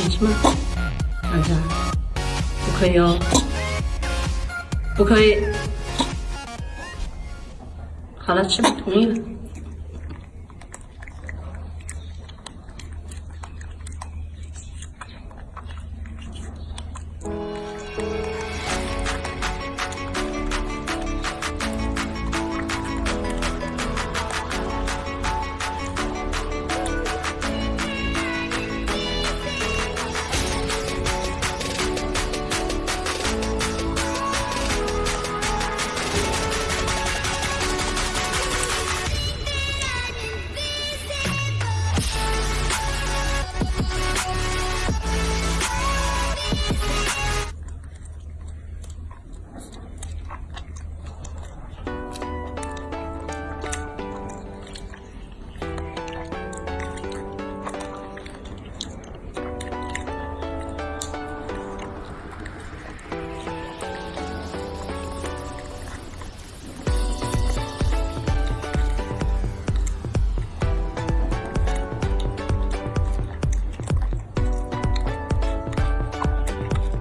想吃吗？儿子，不可以哦，不可以。好了，吃吧，同意了。Bye.